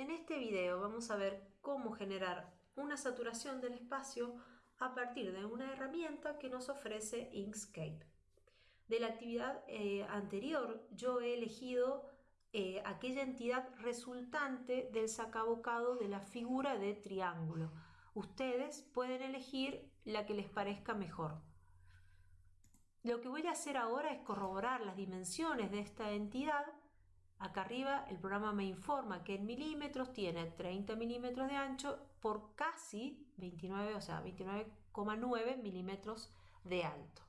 En este video vamos a ver cómo generar una saturación del espacio a partir de una herramienta que nos ofrece Inkscape. De la actividad eh, anterior yo he elegido eh, aquella entidad resultante del sacabocado de la figura de triángulo. Ustedes pueden elegir la que les parezca mejor. Lo que voy a hacer ahora es corroborar las dimensiones de esta entidad Acá arriba el programa me informa que en milímetros tiene 30 milímetros de ancho por casi 29, o sea, 29,9 milímetros de alto.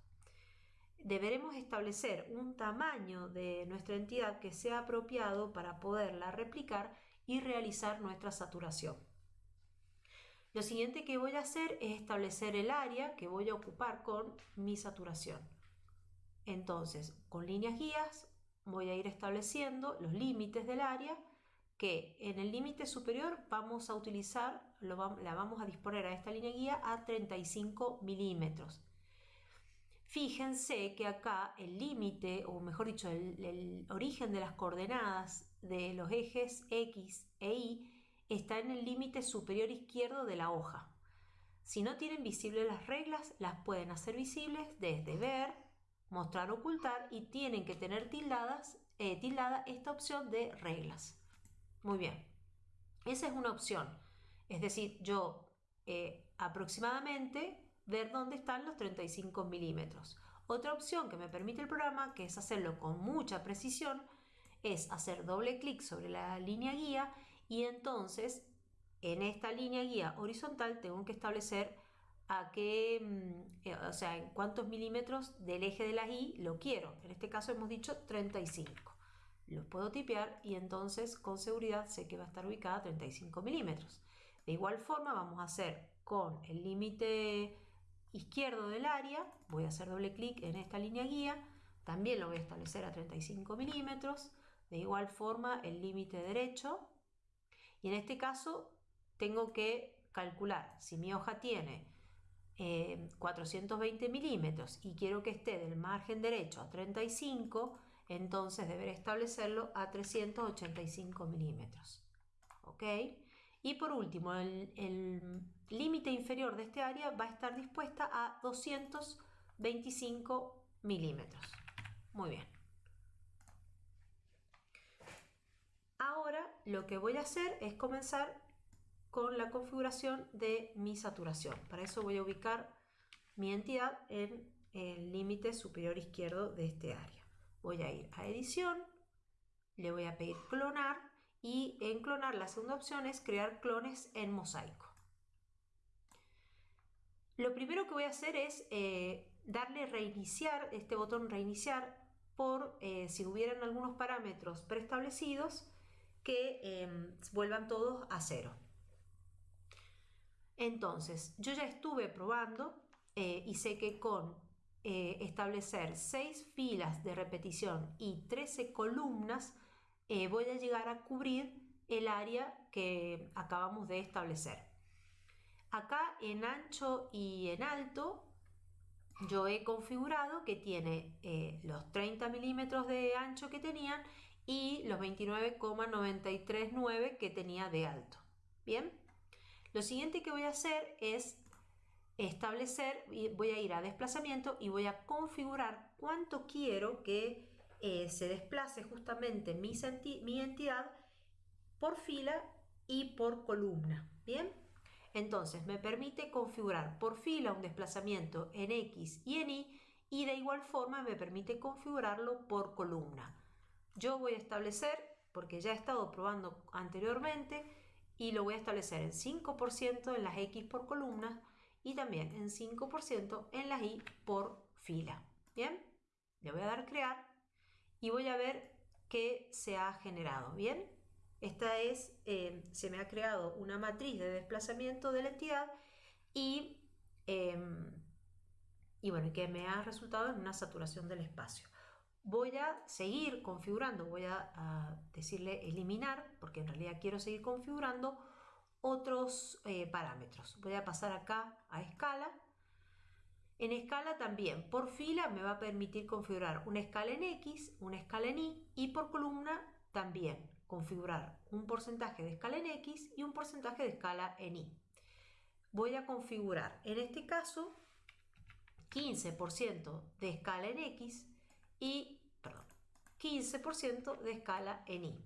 Deberemos establecer un tamaño de nuestra entidad que sea apropiado para poderla replicar y realizar nuestra saturación. Lo siguiente que voy a hacer es establecer el área que voy a ocupar con mi saturación. Entonces, con líneas guías voy a ir estableciendo los límites del área que en el límite superior vamos a utilizar, la vamos a disponer a esta línea guía a 35 milímetros. Fíjense que acá el límite, o mejor dicho, el, el, origen de las coordenadas de los ejes X e Y está en el límite superior izquierdo de la hoja. Si no tienen visibles las reglas, las pueden hacer visibles desde ver, mostrar ocultar y tienen que tener tildadas, eh, tildada esta opción de reglas. Muy bien, esa es una opción. Es decir, yo eh, aproximadamente ver dónde están los 35 milímetros. Otra opción que me permite el programa, que es hacerlo con mucha precisión, es hacer doble clic sobre la línea guía y entonces en esta línea guía horizontal tengo que establecer a qué, mm, eh, o sea, en cuántos milímetros del eje de la Y lo quiero. En este caso hemos dicho 35. Los puedo tipear y entonces con seguridad sé que va a estar ubicada a 35 milímetros. De igual forma vamos a hacer con el límite izquierdo del área, voy a hacer doble clic en esta línea guía, también lo voy a establecer a 35 milímetros. De igual forma el límite derecho y en este caso tengo que calcular si mi hoja tiene 420 eh, milímetros y quiero que esté del margen derecho a 35, entonces deberé establecerlo a 385 milímetros. ¿Ok? Y por último, el límite inferior de este área va a estar dispuesta a 225 milímetros. Muy bien. Ahora lo que voy a hacer es comenzar con la configuración de mi saturación. Para eso voy a ubicar mi entidad en el límite superior izquierdo de este área. Voy a ir a edición, le voy a pedir clonar y en clonar la segunda opción es crear clones en mosaico. Lo primero que voy a hacer es eh, darle reiniciar, este botón reiniciar, por eh, si hubieran algunos parámetros preestablecidos que eh, vuelvan todos a cero. Entonces, yo ya estuve probando eh, y sé que con eh, establecer 6 filas de repetición y 13 columnas eh, voy a llegar a cubrir el área que acabamos de establecer. Acá en ancho y en alto yo he configurado que tiene los 30 milímetros de ancho que tenían y los 29,939 que tenía de alto. Bien, lo siguiente que voy a hacer es establecer, voy a ir a desplazamiento y voy a configurar cuánto quiero que eh, se desplace justamente mi, mi entidad por fila y por columna. Bien, entonces me permite configurar por fila un desplazamiento en X y en Y y de igual forma me permite configurarlo por columna. Yo voy a establecer, porque ya he estado probando anteriormente, y lo voy a establecer en 5% en las X por columna y también en 5% en las Y por fila. Bien, le voy a dar crear y voy a ver qué se ha generado. Bien, esta es, eh, se me ha creado una matriz de desplazamiento de la entidad y, em, y bueno, que me ha resultado en una saturación del espacio. Voy a seguir configurando, voy a, decirle eliminar, porque en realidad quiero seguir configurando otros eh, parámetros. Voy a pasar acá a escala. En escala también, por fila me va a permitir configurar una escala en X, una escala en Y y por columna también. configurar un porcentaje de escala en X y un porcentaje de escala en Y. Voy a configurar, en este caso, 15% de escala en X y, perdón, 15% de escala en Y.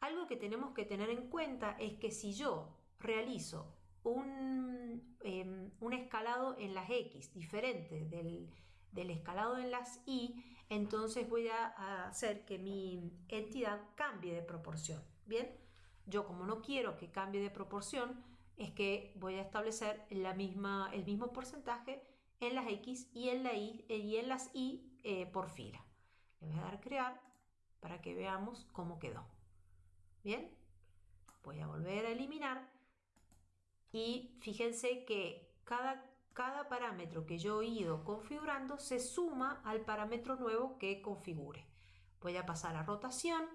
Algo que tenemos que tener en cuenta es que si yo realizo un, em, un escalado en las X diferente del, del, escalado en las Y, entonces voy a hacer que mi entidad cambie de proporción. Bien, yo como no quiero que cambie de proporción, es que voy a establecer la misma, el mismo porcentaje en las X y en, la y, y en las Y eh, por fila. Le voy a dar crear para que veamos cómo quedó. Bien, voy a volver a eliminar y fíjense que cada, cada parámetro que yo he ido configurando se suma al parámetro nuevo que configure. Voy a pasar a rotación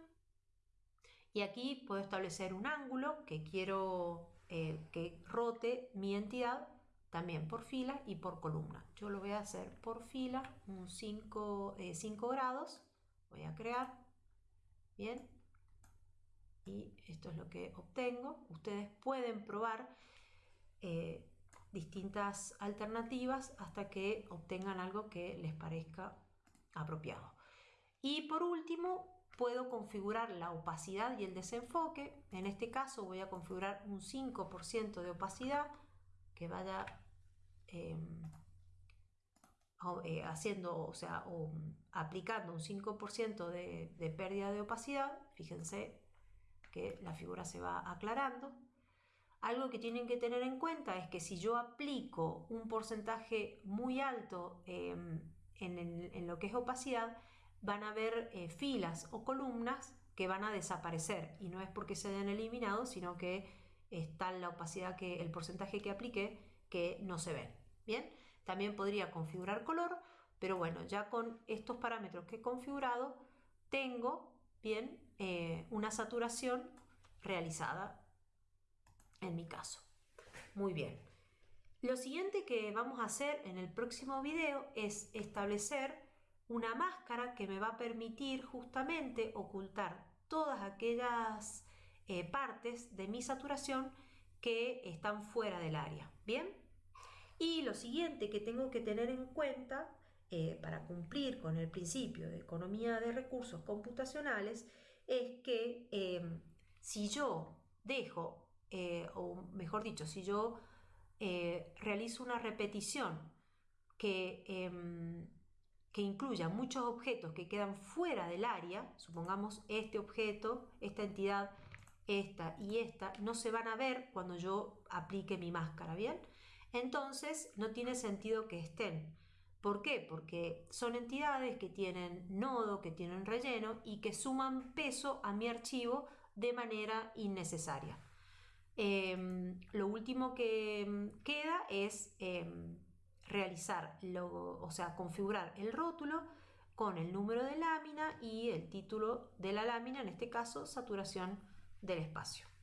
y aquí puedo establecer un ángulo que quiero eh, que rote mi entidad también por fila y por columna. Yo lo voy a hacer por fila, un 5, 5 eh, grados. Voy a crear. Bien. Y esto es lo que obtengo. Ustedes pueden probar eh, distintas alternativas hasta que obtengan algo que les parezca apropiado. Y por último, puedo configurar la opacidad y el desenfoque. En este caso voy a configurar un 5% de opacidad que vaya eh, haciendo, o sea, aplicando un 5% de, de pérdida de opacidad. Fíjense que la figura se va aclarando. Algo que tienen que tener en cuenta es que si yo aplico un porcentaje muy alto em, en, lo que es opacidad, van a haber eh, filas o columnas que van a desaparecer y no es porque se hayan eliminado, sino que está la opacidad que el porcentaje que apliqué que no se ven. Bien, también podría configurar color, pero bueno, ya con estos parámetros que he configurado, tengo bien eh, una saturación realizada en mi caso. Muy bien. Lo siguiente que vamos a hacer en el próximo video es establecer una máscara que me va a permitir justamente ocultar todas aquellas eh, partes de mi saturación que están fuera del área. Bien. Y lo siguiente que tengo que tener en cuenta eh, para cumplir con el principio de economía de recursos computacionales es que eh, si yo dejo eh, o mejor dicho, si yo eh, realizo una repetición que, em, que incluya muchos objetos que quedan fuera del área, supongamos este objeto, esta entidad, esta y esta, no se van a ver cuando yo aplique mi máscara, ¿bien? Entonces no tiene sentido que estén. ¿Por qué? Porque son entidades que tienen nodo, que tienen relleno y que suman peso a mi archivo de manera innecesaria. Em, lo último que em, queda es em, realizar, o sea, configurar el rótulo con el número de lámina y el título de la lámina, en este caso, saturación del espacio.